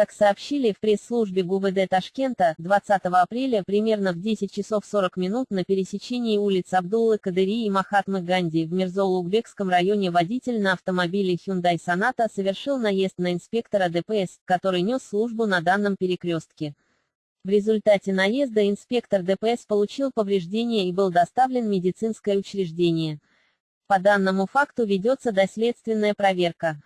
Как сообщили в пресс-службе ГУВД Ташкента, 20 апреля примерно в 10 часов 40 минут на пересечении улиц Абдуллы Кадыри и Махатмы Ганди в Мирзоулугбекском районе водитель на автомобиле Hyundai Sonata совершил наезд на инспектора ДПС, который нес службу на данном перекрестке. В результате наезда инспектор ДПС получил повреждения и был доставлен в медицинское учреждение. По данному факту ведется доследственная проверка.